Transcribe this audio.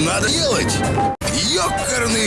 надо делать. Ёкарный